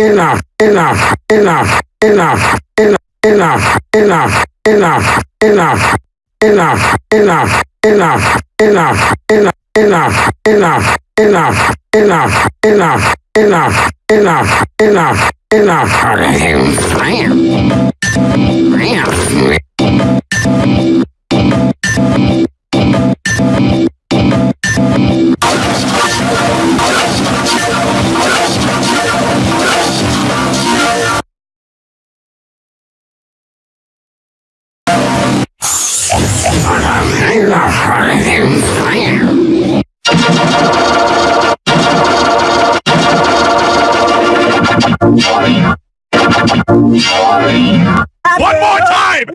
enough, enough, enough, enough, enough, One more time!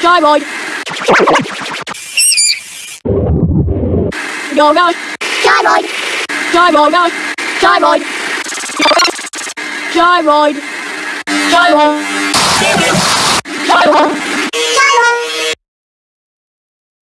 Gyroid. Go, go. Gyroid. Gyroid, go. Uh, Gyroid. Gyroid. Gyroid. Gyroid.